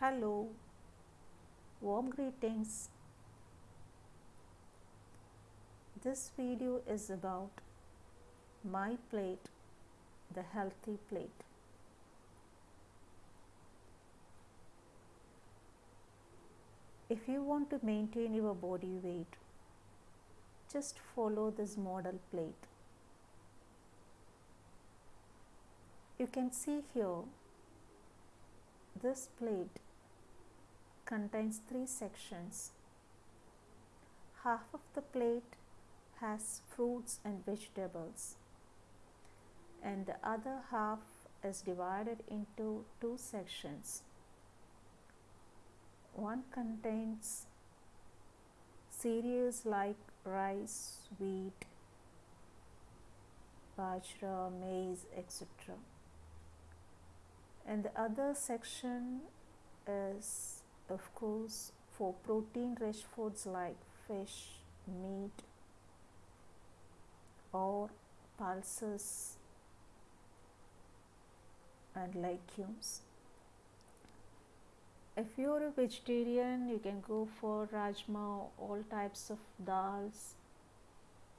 Hello, warm greetings. This video is about my plate, the healthy plate. If you want to maintain your body weight, just follow this model plate. You can see here this plate contains three sections. Half of the plate has fruits and vegetables and the other half is divided into two sections. One contains cereals like rice, wheat, bajra, maize, etc. And the other section is, of course, for protein rich foods like fish, meat, or pulses and legumes. If you're a vegetarian, you can go for rajma, all types of dals,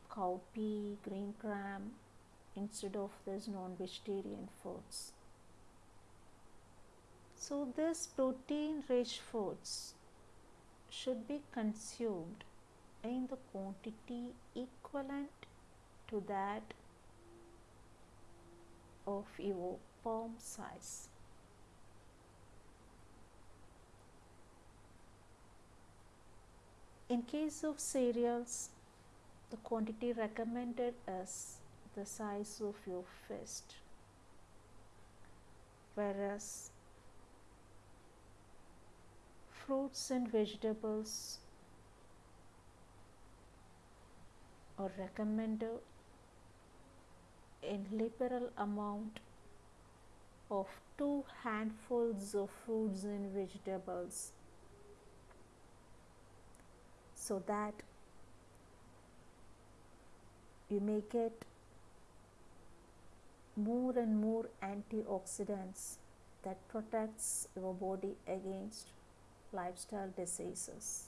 cowpea, green gram, instead of these non-vegetarian foods. So these protein-rich foods should be consumed in the quantity equivalent to that of your palm size. In case of cereals, the quantity recommended is the size of your fist, whereas fruits and vegetables are recommended in liberal amount of two handfuls of fruits and vegetables. So that you may get more and more antioxidants that protects your body against lifestyle diseases.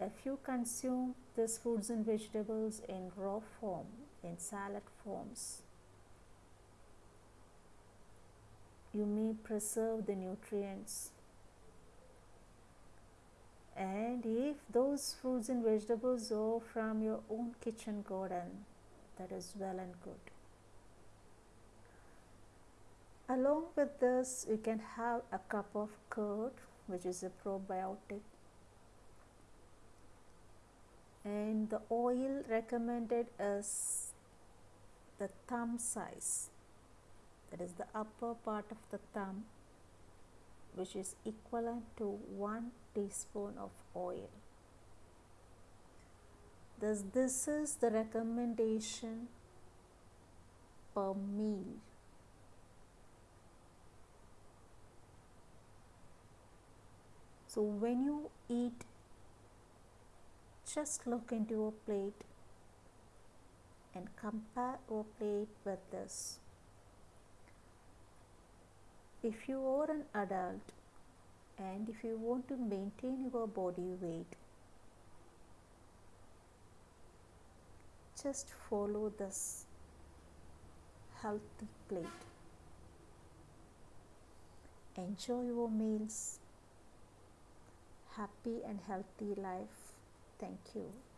If you consume these fruits and vegetables in raw form in salad forms you may preserve the nutrients. And if those fruits and vegetables are from your own kitchen garden that is well and good along with this you can have a cup of curd which is a probiotic and the oil recommended is the thumb size that is the upper part of the thumb which is equivalent to 1 teaspoon of oil. Thus, this is the recommendation per meal. So, when you eat, just look into your plate and compare your plate with this. If you are an adult and if you want to maintain your body weight just follow this healthy plate. Enjoy your meals happy and healthy life. Thank you